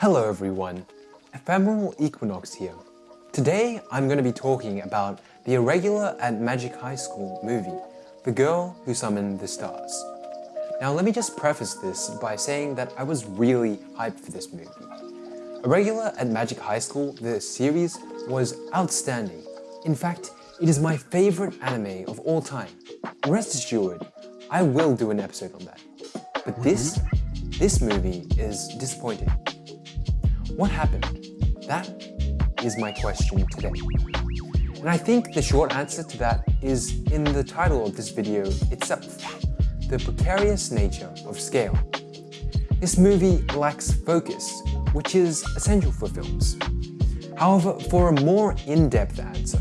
Hello everyone, Ephemeral Equinox here. Today I'm going to be talking about the Irregular at Magic High School movie, The Girl Who Summoned the Stars. Now let me just preface this by saying that I was really hyped for this movie. Irregular at Magic High School, the series, was outstanding. In fact, it is my favorite anime of all time. Rest assured, I will do an episode on that. But this, this movie is disappointing. What happened? That is my question today. And I think the short answer to that is in the title of this video itself, the precarious nature of scale. This movie lacks focus, which is essential for films. However, for a more in-depth answer,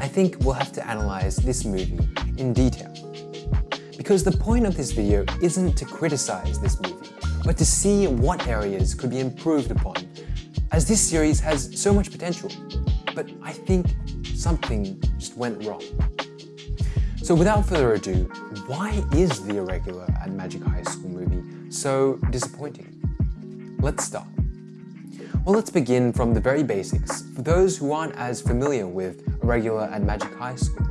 I think we'll have to analyze this movie in detail. Because the point of this video isn't to criticize this movie, but to see what areas could be improved upon, as this series has so much potential. But I think something just went wrong. So without further ado, why is the Irregular at Magic High School movie so disappointing? Let's start. Well, let's begin from the very basics for those who aren't as familiar with Irregular at Magic High School.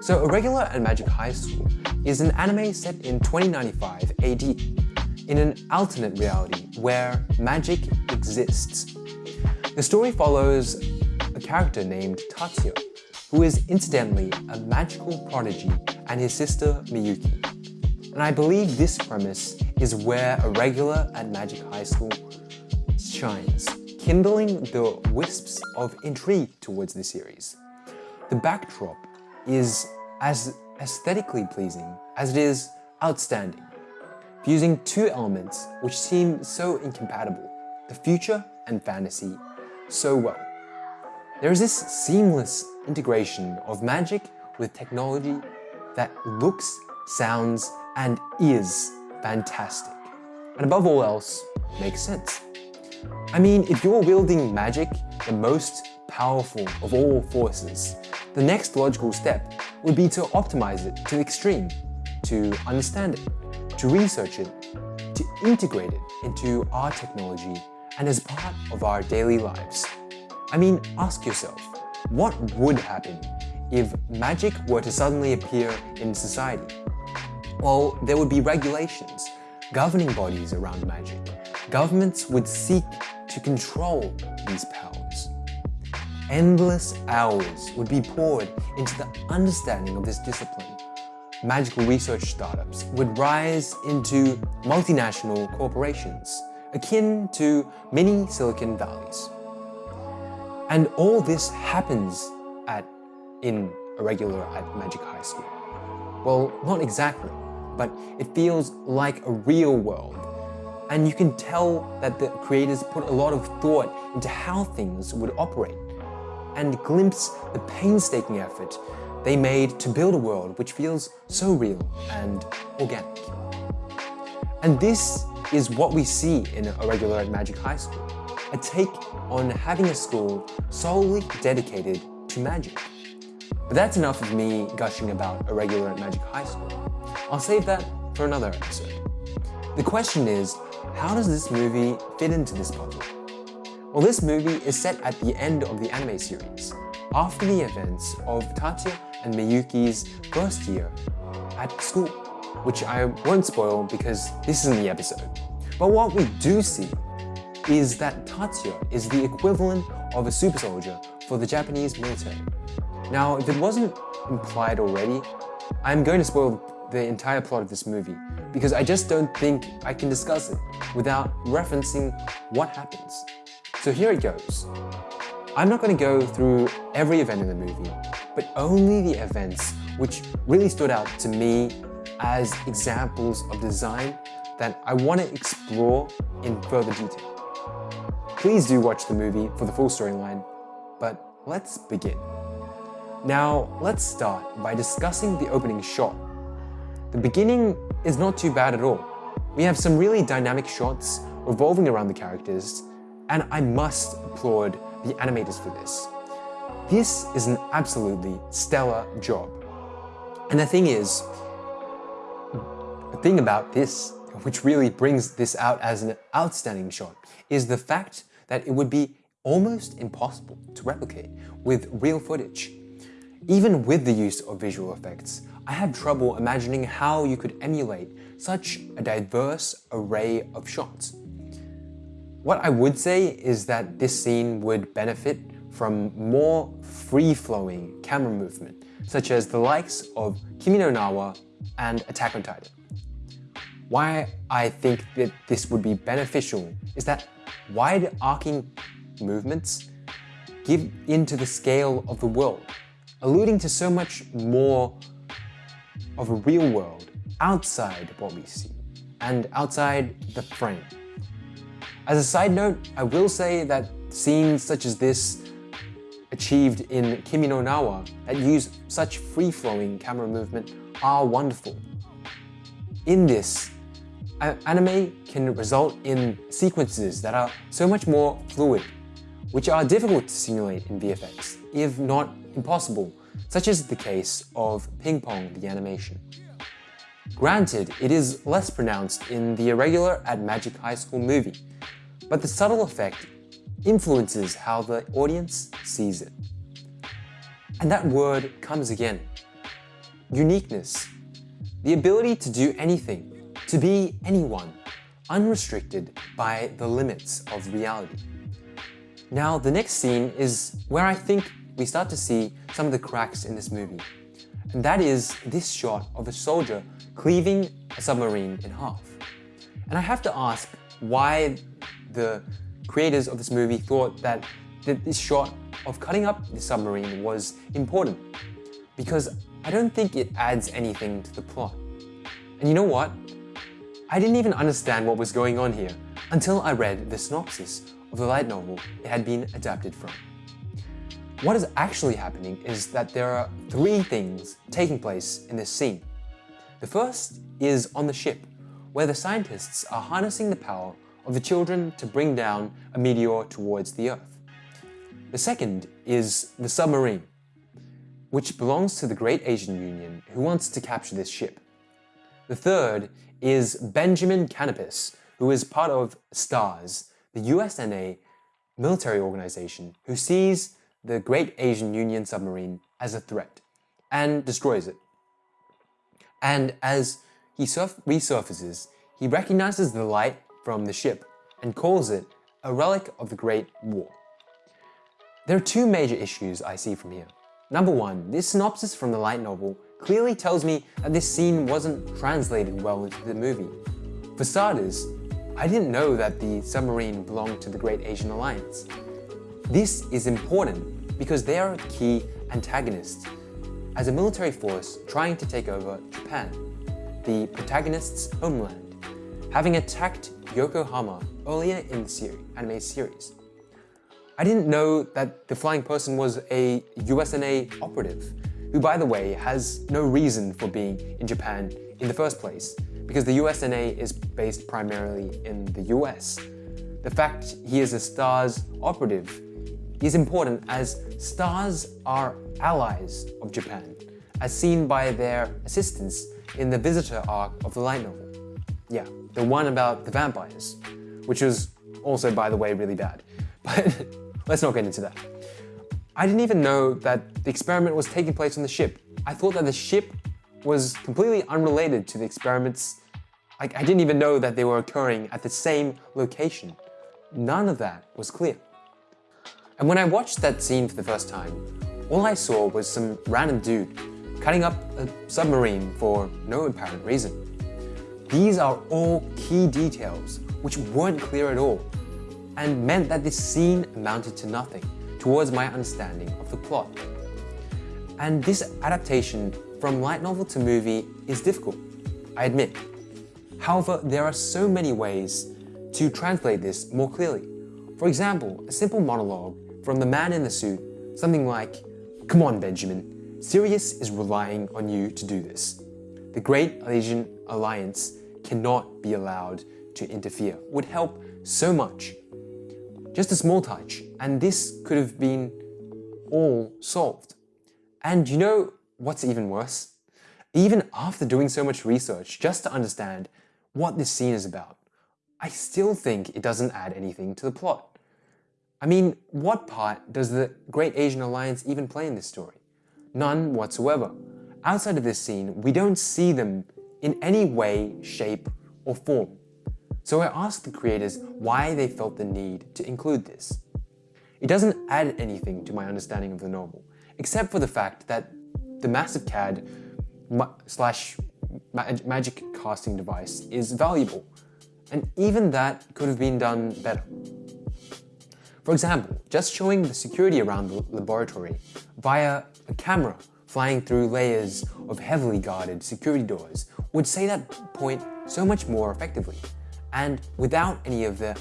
So Irregular at Magic High School is an anime set in 2095 AD in an alternate reality where magic exists. The story follows a character named Tatsuya, who is incidentally a magical prodigy and his sister Miyuki. And I believe this premise is where Irregular at Magic High School shines, kindling the wisps of intrigue towards the series. The backdrop is as aesthetically pleasing as it is outstanding fusing two elements which seem so incompatible, the future and fantasy, so well. There is this seamless integration of magic with technology that looks, sounds, and is fantastic. And above all else, makes sense. I mean, if you're wielding magic, the most powerful of all forces, the next logical step would be to optimize it to the extreme, to understand it, to research it, to integrate it into our technology and as part of our daily lives. I mean, ask yourself, what would happen if magic were to suddenly appear in society? Well, there would be regulations, governing bodies around magic. Governments would seek to control these powers. Endless hours would be poured into the understanding of this discipline magical research startups would rise into multinational corporations, akin to mini Silicon Valleys. And all this happens at in Irregular at Magic High School. Well, not exactly, but it feels like a real world. And you can tell that the creators put a lot of thought into how things would operate and glimpse the painstaking effort they made to build a world which feels so real and organic. And this is what we see in Irregular at Magic High School, a take on having a school solely dedicated to magic. But that's enough of me gushing about Irregular at Magic High School. I'll save that for another episode. The question is, how does this movie fit into this puzzle? Well, this movie is set at the end of the anime series, after the events of Tatsuya and Miyuki's first year at school. which I won't spoil because this isn't the episode. But what we do see is that Tatsuya is the equivalent of a super soldier for the Japanese military. Now, if it wasn't implied already, I'm going to spoil the entire plot of this movie because I just don't think I can discuss it without referencing what happens. So here it goes. I'm not going to go through every event in the movie, but only the events which really stood out to me as examples of design that I want to explore in further detail. Please do watch the movie for the full storyline, but let's begin. Now, let's start by discussing the opening shot. The beginning is not too bad at all. We have some really dynamic shots revolving around the characters, and I must applaud the animators for this. This is an absolutely stellar job. And the thing is, the thing about this, which really brings this out as an outstanding shot, is the fact that it would be almost impossible to replicate with real footage. Even with the use of visual effects, I have trouble imagining how you could emulate such a diverse array of shots. What I would say is that this scene would benefit from more free-flowing camera movement, such as the likes of Kimi no Na wa and Attack on Titan. Why I think that this would be beneficial is that wide arcing movements give into the scale of the world, alluding to so much more of a real world outside what we see and outside the frame. As a side note, I will say that scenes such as this achieved in Kimi no Na wa that use such free-flowing camera movement are wonderful. In this, anime can result in sequences that are so much more fluid, which are difficult to simulate in VFX, if not impossible, such as the case of Ping Pong the animation. Granted, it is less pronounced in the Irregular at Magic High School movie, but the subtle effect influences how the audience sees it. And that word comes again. Uniqueness. The ability to do anything, to be anyone, unrestricted by the limits of reality. Now, the next scene is where I think we start to see some of the cracks in this movie. And that is this shot of a soldier cleaving a submarine in half. And I have to ask why the creators of this movie thought that this shot of cutting up the submarine was important. Because I don't think it adds anything to the plot. And you know what? I didn't even understand what was going on here until I read the synopsis of the light novel it had been adapted from. What is actually happening is that there are three things taking place in this scene. The first is on the ship, where the scientists are harnessing the power of the children to bring down a meteor towards the Earth. The second is the submarine, which belongs to the Great Asian Union who wants to capture this ship. The third is Benjamin Canopus, who is part of STARS, the USNA military organization who sees the Great Asian Union submarine as a threat and destroys it. And as he resurfaces, he recognizes the light from the ship and calls it a relic of the Great War. There are two major issues I see from here. Number one, this synopsis from the light novel clearly tells me that this scene wasn't translated well into the movie. For starters, I didn't know that the submarine belonged to the Great Asian Alliance. This is important because they are key antagonists as a military force trying to take over Japan, the protagonist's homeland having attacked Yokohama earlier in the series, anime series. I didn't know that the flying person was a USNA operative, who by the way has no reason for being in Japan in the first place, because the USNA is based primarily in the US. The fact he is a STARS operative is important as STARS are allies of Japan, as seen by their assistance in the visitor arc of the light novel. Yeah, the one about the vampires, which was also, by the way, really bad. But let's not get into that. I didn't even know that the experiment was taking place on the ship. I thought that the ship was completely unrelated to the experiments. Like, I didn't even know that they were occurring at the same location. None of that was clear. And when I watched that scene for the first time, all I saw was some random dude cutting up a submarine for no apparent reason. These are all key details which weren't clear at all and meant that this scene amounted to nothing towards my understanding of the plot. And this adaptation from light novel to movie is difficult, I admit. However, there are so many ways to translate this more clearly. For example, a simple monologue from the man in the suit, something like, Come on, Benjamin, Sirius is relying on you to do this. The Great Asian Alliance cannot be allowed to interfere would help so much. Just a small touch, and this could have been all solved. And you know what's even worse? Even after doing so much research just to understand what this scene is about, I still think it doesn't add anything to the plot. I mean, what part does the Great Asian Alliance even play in this story? None whatsoever. Outside of this scene, we don't see them in any way, shape, or form. So I asked the creators why they felt the need to include this. It doesn't add anything to my understanding of the novel, except for the fact that the massive CAD ma slash magic casting device is valuable, and even that could have been done better. For example, just showing the security around the laboratory via a camera flying through layers of heavily guarded security doors would say that point so much more effectively and without any of the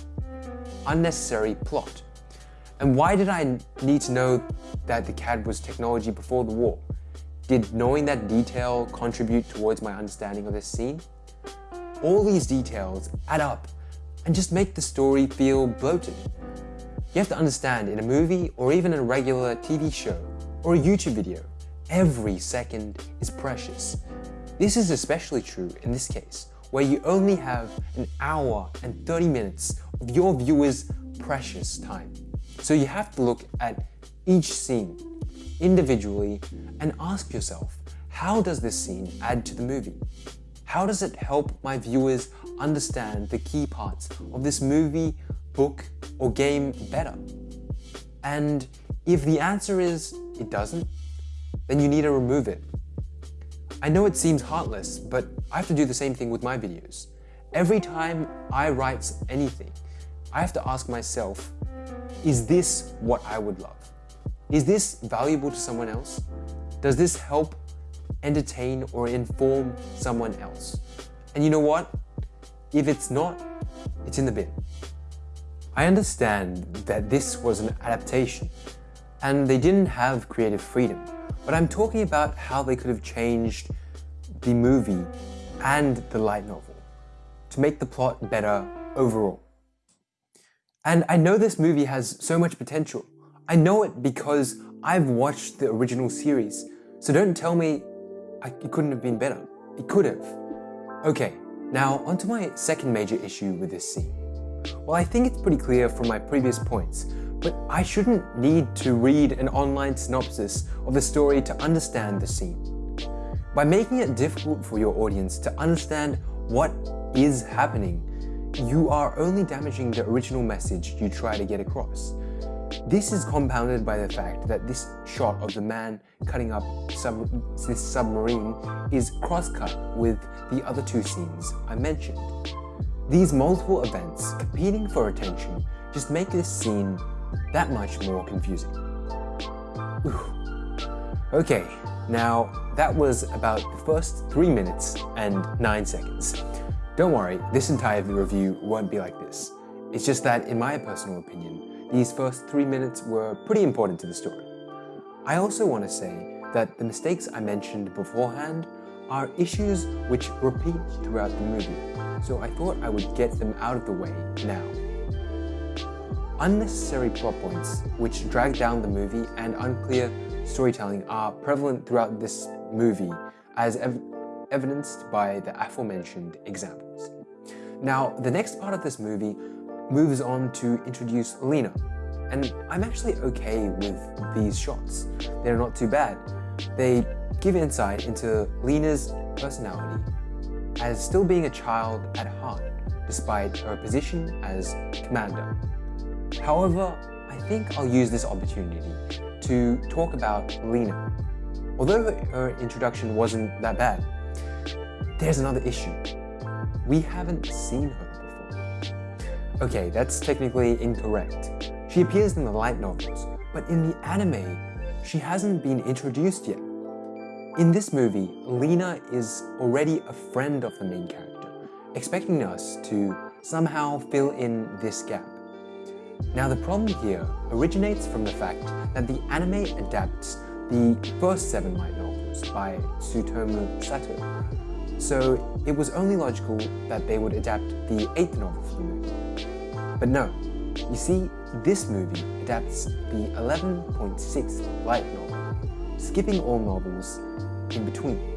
unnecessary plot. And why did I need to know that the CAD was technology before the war? Did knowing that detail contribute towards my understanding of this scene? All these details add up and just make the story feel bloated. You have to understand in a movie or even a regular TV show or a YouTube video, every second is precious. This is especially true in this case, where you only have an hour and 30 minutes of your viewer's precious time. So you have to look at each scene individually and ask yourself, how does this scene add to the movie? How does it help my viewers understand the key parts of this movie, book, or game better? And if the answer is it doesn't, then you need to remove it I know it seems heartless, but I have to do the same thing with my videos. Every time I write anything, I have to ask myself, is this what I would love? Is this valuable to someone else? Does this help entertain or inform someone else? And you know what? If it's not, it's in the bin. I understand that this was an adaptation and they didn't have creative freedom. But I'm talking about how they could have changed the movie and the light novel to make the plot better overall. And I know this movie has so much potential. I know it because I've watched the original series. So don't tell me it couldn't have been better. It could have. Okay, now onto my second major issue with this scene. Well, I think it's pretty clear from my previous points but I shouldn't need to read an online synopsis of the story to understand the scene. By making it difficult for your audience to understand what is happening, you are only damaging the original message you try to get across. This is compounded by the fact that this shot of the man cutting up sub this submarine is cross-cut with the other two scenes I mentioned. These multiple events competing for attention just make this scene that much more confusing. Okay, now that was about the first 3 minutes and 9 seconds. Don't worry, this entire review won't be like this. It's just that, in my personal opinion, these first 3 minutes were pretty important to the story. I also want to say that the mistakes I mentioned beforehand are issues which repeat throughout the movie, so I thought I would get them out of the way now. Unnecessary plot points, which drag down the movie, and unclear storytelling are prevalent throughout this movie, as ev evidenced by the aforementioned examples. Now, the next part of this movie moves on to introduce Lena, and I'm actually okay with these shots. They're not too bad. They give insight into Lena's personality as still being a child at heart despite her position as commander. However, I think I'll use this opportunity to talk about Lena. Although her introduction wasn't that bad, there's another issue. We haven't seen her before. Okay, that's technically incorrect. She appears in the light novels, but in the anime, she hasn't been introduced yet. In this movie, Lena is already a friend of the main character, expecting us to somehow fill in this gap. Now the problem here originates from the fact that the anime adapts the first seven light novels by Tsutomu Sato. So it was only logical that they would adapt the eighth novel for the movie. But no, you see, this movie adapts the 11.6 light novel, skipping all novels in between.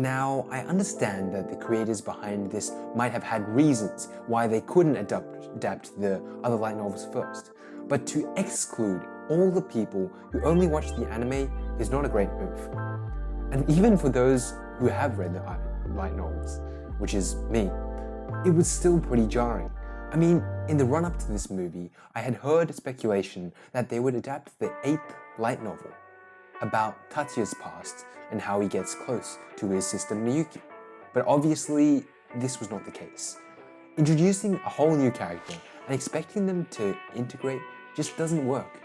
Now, I understand that the creators behind this might have had reasons why they couldn't adapt, adapt the other light novels first, but to exclude all the people who only watch the anime is not a great move. And even for those who have read the light novels, which is me, it was still pretty jarring. I mean, in the run-up to this movie, I had heard speculation that they would adapt the eighth light novel about Tatsuya's past and how he gets close to his sister Miyuki. But obviously, this was not the case. Introducing a whole new character and expecting them to integrate just doesn't work.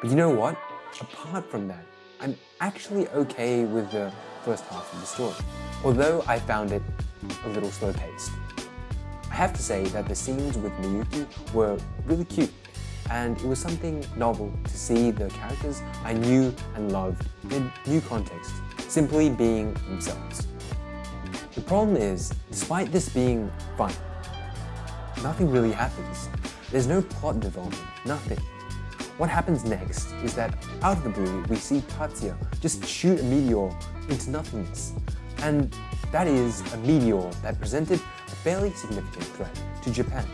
But you know what? Apart from that, I'm actually okay with the first half of the story, although I found it a little slow-paced. I have to say that the scenes with Miyuki were really cute and it was something novel to see the characters I knew and loved in a new context, simply being themselves. The problem is, despite this being fun, nothing really happens. There's no plot development, nothing. What happens next is that out of the blue, we see Tatsuya just shoot a meteor into nothingness. And that is a meteor that presented a fairly significant threat to Japan.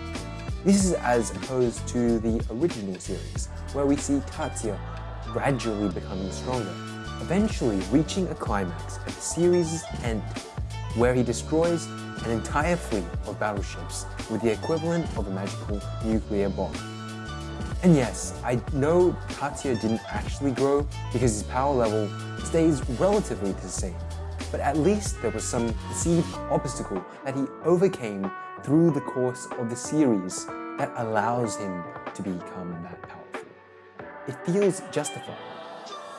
This is as opposed to the original series, where we see Tatsuya gradually becoming stronger, eventually reaching a climax at the series' end, where he destroys an entire fleet of battleships with the equivalent of a magical nuclear bomb. And yes, I know Tatsuya didn't actually grow because his power level stays relatively the same, but at least there was some perceived obstacle that he overcame through the course of the series that allows him to become that powerful. It feels justified.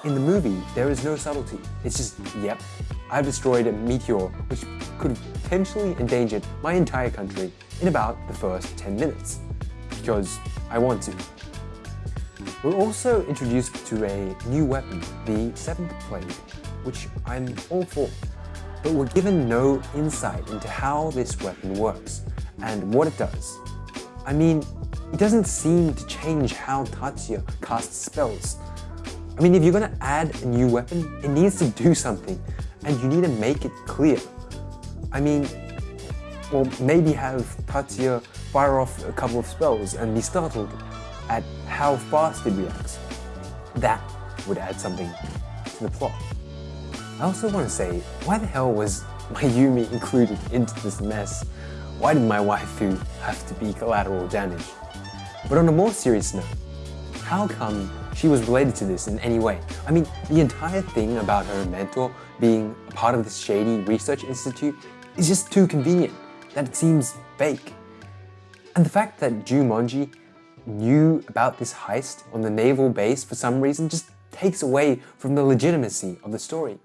In the movie, there is no subtlety. It's just, yep, I've destroyed a meteor which could have potentially endangered my entire country in about the first 10 minutes, because I want to. We're also introduced to a new weapon, the Seventh Plague, which I'm all for, but we're given no insight into how this weapon works and what it does. I mean, it doesn't seem to change how Tatsuya casts spells. I mean, if you're gonna add a new weapon, it needs to do something, and you need to make it clear. I mean, or maybe have Tatsuya fire off a couple of spells and be startled at how fast it reacts. That would add something to the plot. I also want to say, why the hell was Mayumi included into this mess? Why did my waifu have to be collateral damage? But on a more serious note, how come she was related to this in any way? I mean, the entire thing about her mentor being a part of this shady research institute is just too convenient that it seems fake. And the fact that Jumonji knew about this heist on the naval base for some reason just takes away from the legitimacy of the story.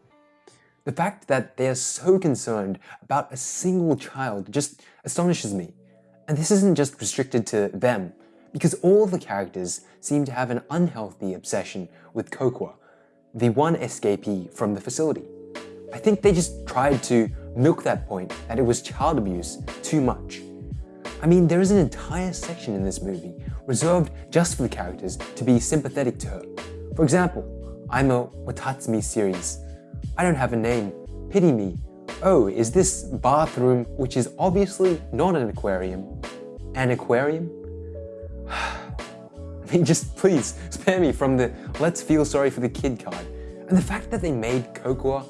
The fact that they are so concerned about a single child just astonishes me. And this isn't just restricted to them, because all the characters seem to have an unhealthy obsession with Kokoa, the one escapee from the facility. I think they just tried to milk that point that it was child abuse too much. I mean, there is an entire section in this movie reserved just for the characters to be sympathetic to her. For example, I'm a Watatsumi series I don't have a name. Pity me. Oh, is this bathroom, which is obviously not an aquarium, an aquarium? I mean, just please spare me from the let's feel sorry for the kid card. And the fact that they made Kokoa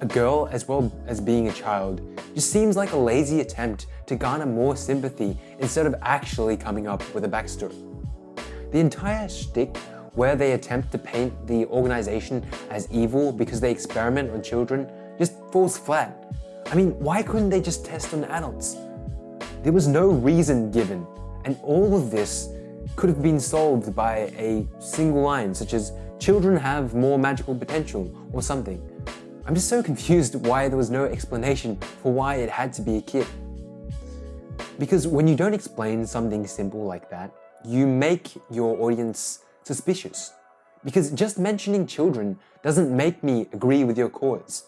a girl as well as being a child just seems like a lazy attempt to garner more sympathy instead of actually coming up with a backstory. The entire shtick where they attempt to paint the organization as evil because they experiment on children just falls flat. I mean, why couldn't they just test on adults? There was no reason given, and all of this could have been solved by a single line such as children have more magical potential or something. I'm just so confused why there was no explanation for why it had to be a kid. Because when you don't explain something simple like that, you make your audience suspicious. Because just mentioning children doesn't make me agree with your cause.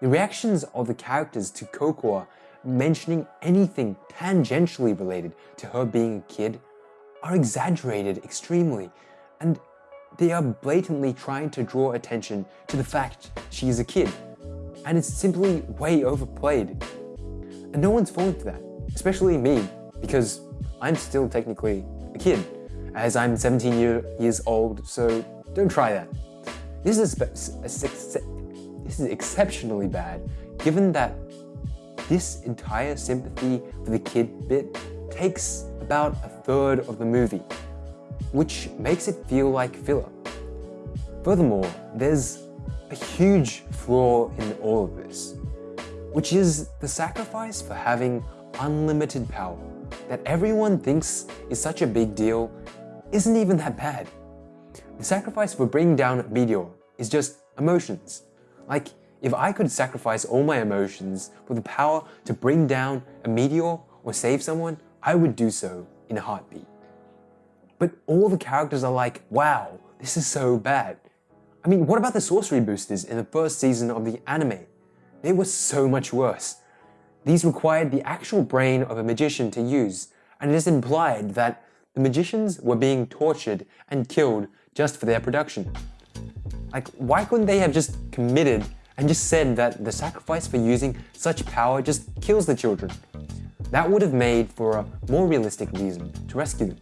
The reactions of the characters to Kokoa mentioning anything tangentially related to her being a kid are exaggerated extremely, and they are blatantly trying to draw attention to the fact she is a kid. And it's simply way overplayed. And no one's falling for that, especially me, because I'm still technically a kid, as I'm 17 year, years old, so don't try that. This is, this is exceptionally bad, given that this entire sympathy for the kid bit takes about a third of the movie, which makes it feel like filler. Furthermore, there's a huge flaw in all of this, which is the sacrifice for having unlimited power that everyone thinks is such a big deal isn't even that bad. The sacrifice for bringing down meteor is just emotions. Like, if I could sacrifice all my emotions for the power to bring down a meteor or save someone, I would do so in a heartbeat. But all the characters are like, wow, this is so bad. I mean, what about the sorcery boosters in the first season of the anime? They were so much worse. These required the actual brain of a magician to use, and it is implied that the magicians were being tortured and killed just for their production. Like, why couldn't they have just committed and just said that the sacrifice for using such power just kills the children? That would have made for a more realistic reason to rescue them.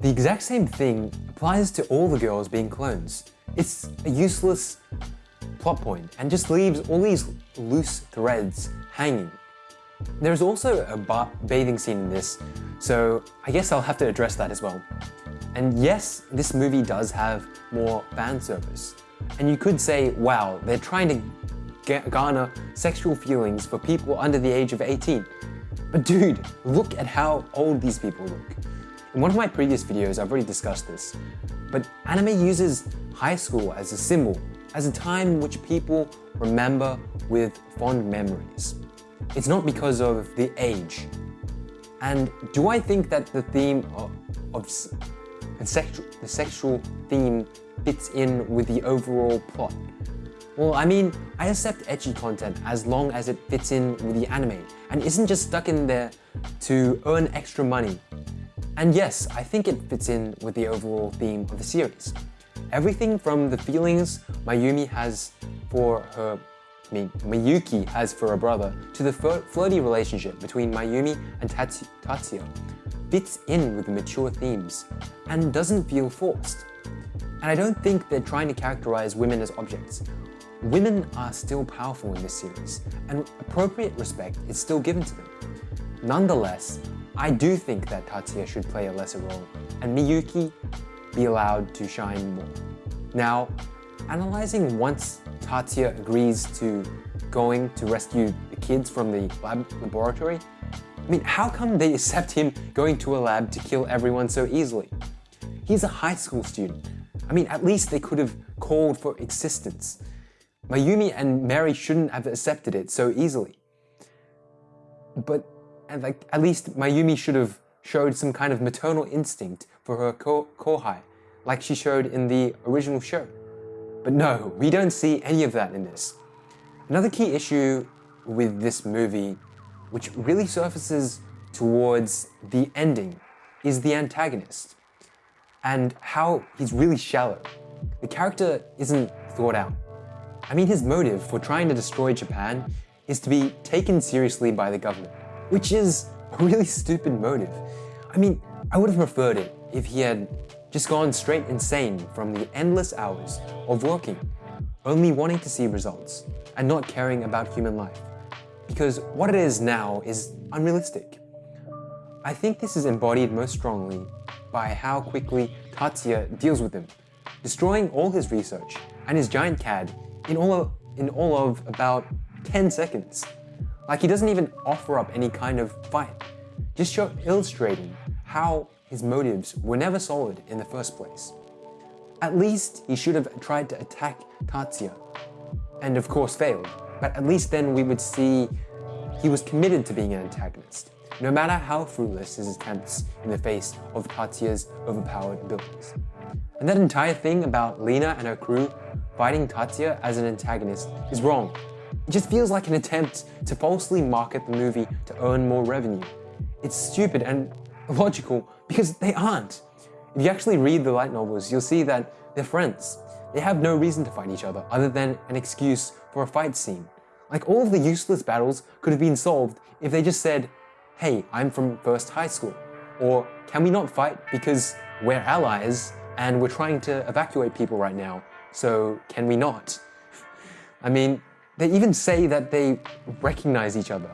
The exact same thing applies to all the girls being clones. It's a useless plot point and just leaves all these loose threads hanging. There's also a ba bathing scene in this, so I guess I'll have to address that as well. And yes, this movie does have more fan service. And you could say, wow, they're trying to garner sexual feelings for people under the age of 18. But dude, look at how old these people look. In one of my previous videos, I've already discussed this, but anime uses high school as a symbol, as a time which people remember with fond memories. It's not because of the age. And do I think that the theme of, of the, sexual, the sexual theme fits in with the overall plot? Well, I mean, I accept ecchi content as long as it fits in with the anime and isn't just stuck in there to earn extra money. And yes, I think it fits in with the overall theme of the series. Everything from the feelings Mayumi has for her Miyuki has for a brother, to the flirty relationship between Mayumi and Tatsuya, fits in with the mature themes and doesn't feel forced. And I don't think they're trying to characterize women as objects. Women are still powerful in this series, and appropriate respect is still given to them. Nonetheless, I do think that Tatsuya should play a lesser role, and Miyuki be allowed to shine more. Now, analyzing once Tatsuya agrees to going to rescue the kids from the lab laboratory, I mean, how come they accept him going to a lab to kill everyone so easily? He's a high school student. I mean, at least they could have called for existence. Mayumi and Mari shouldn't have accepted it so easily. But like, at least Mayumi should have showed some kind of maternal instinct for her ko kohai, like she showed in the original show. But no, we don't see any of that in this. Another key issue with this movie, which really surfaces towards the ending, is the antagonist and how he's really shallow. The character isn't thought out. I mean, his motive for trying to destroy Japan is to be taken seriously by the government, which is a really stupid motive. I mean, I would have preferred it if he had just gone straight insane from the endless hours of working. only wanting to see results and not caring about human life. Because what it is now is unrealistic. I think this is embodied most strongly by how quickly Tatsuya deals with him, destroying all his research and his giant CAD in all of, in all of about 10 seconds. Like he doesn't even offer up any kind of fight, just show, illustrating how his motives were never solid in the first place. At least he should have tried to attack Tatsuya, and of course failed, but at least then we would see he was committed to being an antagonist, no matter how fruitless his attempts in the face of Tatsuya's overpowered abilities. And that entire thing about Lena and her crew fighting Tatsuya as an antagonist is wrong. It just feels like an attempt to falsely market the movie to earn more revenue. It's stupid and illogical because they aren't. If you actually read the light novels, you'll see that they're friends. They have no reason to fight each other other than an excuse for a fight scene. Like all of the useless battles could have been solved if they just said, hey, I'm from first high school. Or can we not fight because we're allies and we're trying to evacuate people right now, so can we not? I mean, they even say that they recognize each other.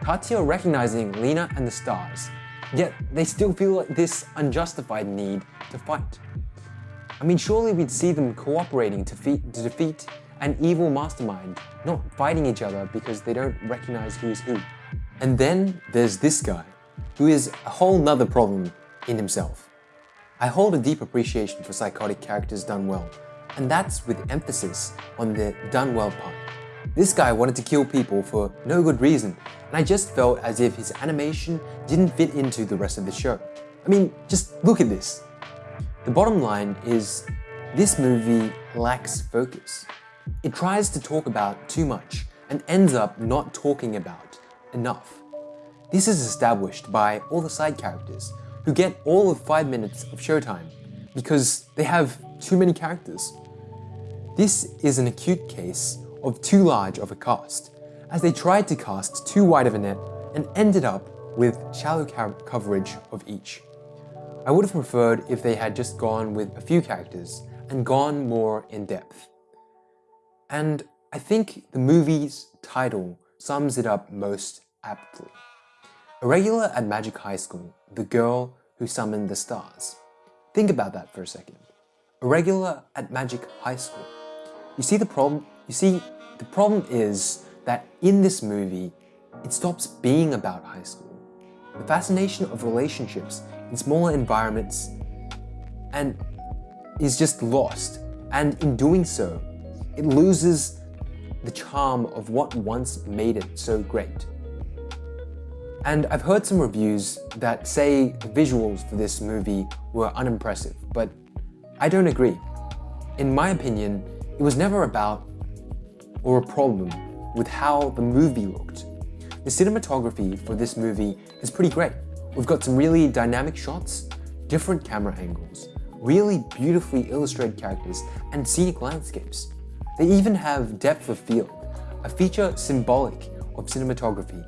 Tatsuya recognizing Lena and the stars, yet they still feel this unjustified need to fight. I mean, surely we'd see them cooperating to, to defeat an evil mastermind, not fighting each other because they don't recognize who is who. And then there's this guy, who is a whole nother problem in himself. I hold a deep appreciation for psychotic characters done well, and that's with emphasis on the done well part. This guy wanted to kill people for no good reason, and I just felt as if his animation didn't fit into the rest of the show. I mean, just look at this. The bottom line is this movie lacks focus. It tries to talk about too much and ends up not talking about enough. This is established by all the side characters who get all of 5 minutes of showtime because they have too many characters. This is an acute case of too large of a cast, as they tried to cast too wide of a net and ended up with shallow coverage of each. I would have preferred if they had just gone with a few characters and gone more in depth. And I think the movie's title sums it up most aptly. A regular at Magic High School, the girl who summoned the stars. Think about that for a second. A regular at Magic High School. You see the problem? You see, the problem is that in this movie, it stops being about high school. The fascination of relationships in smaller environments and is just lost. And in doing so, it loses the charm of what once made it so great. And I've heard some reviews that say the visuals for this movie were unimpressive, but I don't agree. In my opinion, it was never about or a problem with how the movie looked. The cinematography for this movie is pretty great. We've got some really dynamic shots, different camera angles, really beautifully illustrated characters, and scenic landscapes. They even have depth of field, a feature symbolic of cinematography.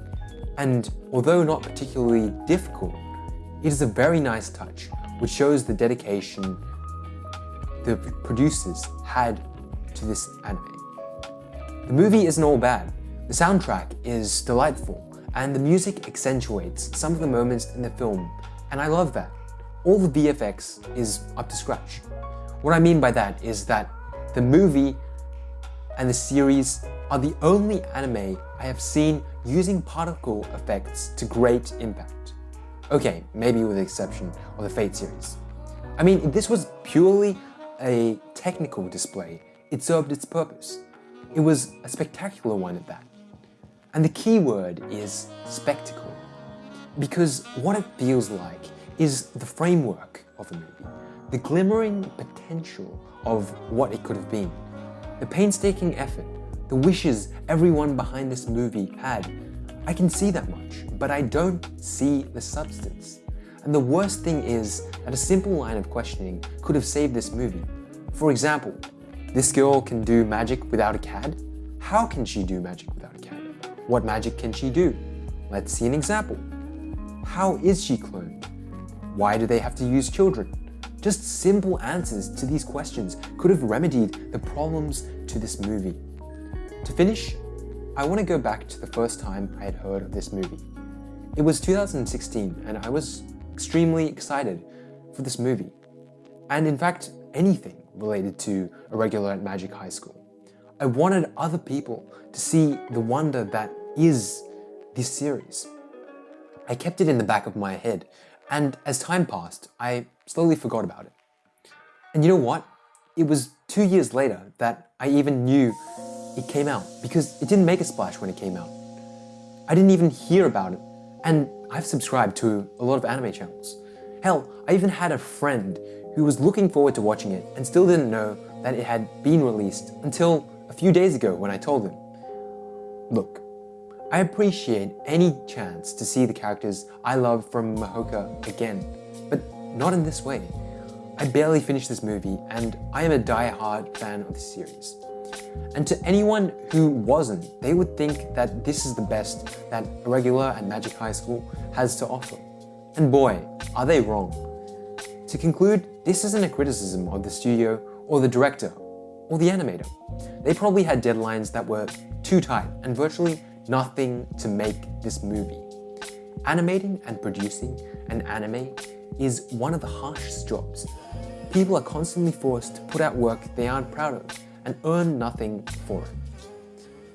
And although not particularly difficult, it is a very nice touch, which shows the dedication the producers had to this anime. The movie isn't all bad. The soundtrack is delightful, and the music accentuates some of the moments in the film, and I love that. All the VFX is up to scratch. What I mean by that is that the movie and the series are the only anime I have seen using particle effects to great impact. Okay, maybe with the exception of the Fate series. I mean, this was purely a technical display, it served its purpose. It was a spectacular one at that. And the key word is spectacle. Because what it feels like is the framework of a movie, the glimmering potential of what it could have been, the painstaking effort, the wishes everyone behind this movie had. I can see that much, but I don't see the substance. And the worst thing is that a simple line of questioning could have saved this movie. For example, this girl can do magic without a CAD? How can she do magic without a CAD? What magic can she do? Let's see an example. How is she cloned? Why do they have to use children? Just simple answers to these questions could have remedied the problems to this movie. To finish, I want to go back to the first time I had heard of this movie. It was 2016 and I was extremely excited for this movie. And in fact, anything related to Irregular at Magic High School. I wanted other people to see the wonder that is this series. I kept it in the back of my head, and as time passed, I slowly forgot about it. And you know what? It was two years later that I even knew it came out because it didn't make a splash when it came out. I didn't even hear about it, and I've subscribed to a lot of anime channels. Hell, I even had a friend who was looking forward to watching it and still didn't know that it had been released until a few days ago when I told him. Look, I appreciate any chance to see the characters I love from Mahouka again, but not in this way. I barely finished this movie and I am a die-hard fan of the series. And to anyone who wasn't, they would think that this is the best that Irregular and Magic High School has to offer. And boy, are they wrong. To conclude, this isn't a criticism of the studio or the director or the animator. They probably had deadlines that were too tight and virtually nothing to make this movie. Animating and producing an anime is one of the harshest jobs. People are constantly forced to put out work they aren't proud of and earn nothing for it.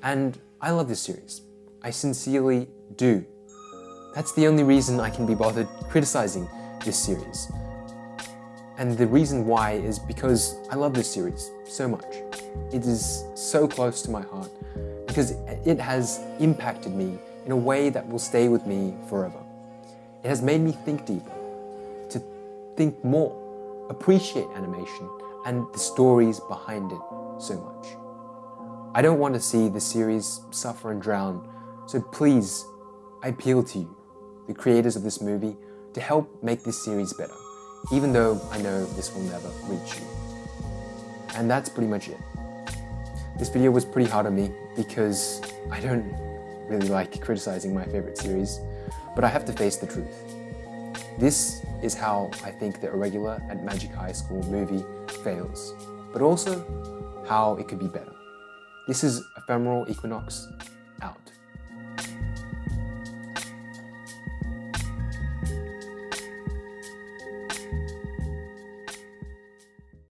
And I love this series. I sincerely do. That's the only reason I can be bothered criticizing this series. And the reason why is because I love this series so much. It is so close to my heart because it has impacted me in a way that will stay with me forever. It has made me think deeper, to think more, appreciate animation and the stories behind it so much. I don't want to see the series suffer and drown, so please, I appeal to you, the creators of this movie, to help make this series better, even though I know this will never reach you. And that's pretty much it. This video was pretty hard on me because I don't really like criticizing my favorite series, but I have to face the truth. This is how I think the Irregular at Magic High School movie fails, but also how it could be better. This is Ephemeral Equinox,